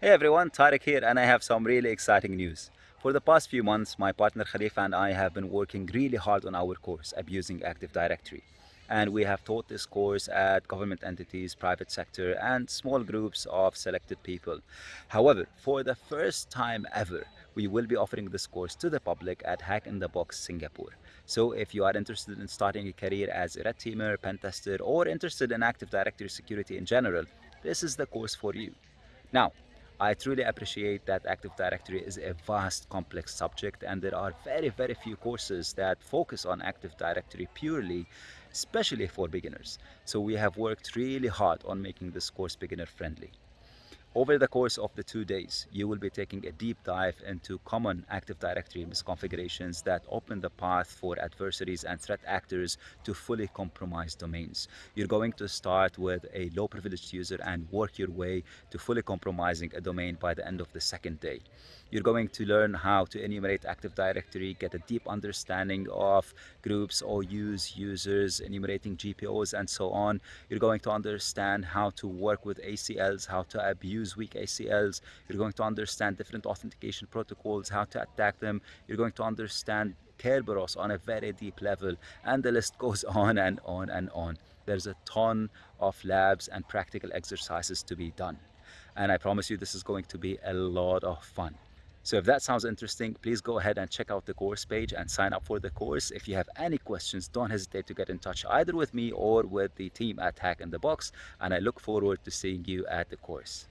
Hey everyone, Tarek here and I have some really exciting news. For the past few months, my partner Khalifa and I have been working really hard on our course, Abusing Active Directory. And we have taught this course at government entities, private sector, and small groups of selected people. However, for the first time ever, we will be offering this course to the public at Hack in the Box Singapore. So if you are interested in starting a career as a red teamer, pen tester, or interested in Active Directory security in general, this is the course for you. Now, I truly appreciate that Active Directory is a vast, complex subject and there are very, very few courses that focus on Active Directory purely, especially for beginners. So we have worked really hard on making this course beginner friendly. Over the course of the two days, you will be taking a deep dive into common Active Directory misconfigurations that open the path for adversaries and threat actors to fully compromise domains. You're going to start with a low privileged user and work your way to fully compromising a domain by the end of the second day. You're going to learn how to enumerate Active Directory, get a deep understanding of groups, OUs, users, enumerating GPOs, and so on. You're going to understand how to work with ACLs, how to abuse weak ACLs. You're going to understand different authentication protocols, how to attack them. You're going to understand Kerberos on a very deep level, and the list goes on and on and on. There's a ton of labs and practical exercises to be done. And I promise you this is going to be a lot of fun. So if that sounds interesting, please go ahead and check out the course page and sign up for the course. If you have any questions, don't hesitate to get in touch either with me or with the team at Hack in the Box. And I look forward to seeing you at the course.